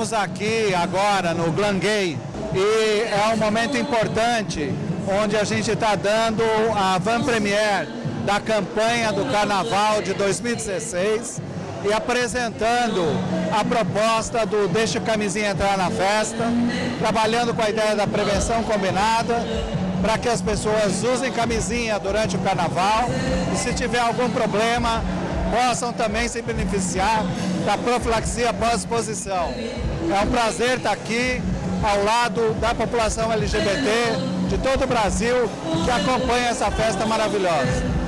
Estamos aqui agora no Glangay e é um momento importante onde a gente está dando a van premiere da campanha do Carnaval de 2016 e apresentando a proposta do Deixa a Camisinha Entrar na Festa, trabalhando com a ideia da prevenção combinada, para que as pessoas usem camisinha durante o Carnaval e se tiver algum problema, possam também se beneficiar da profilaxia pós-exposição. É um prazer estar aqui ao lado da população LGBT de todo o Brasil que acompanha essa festa maravilhosa.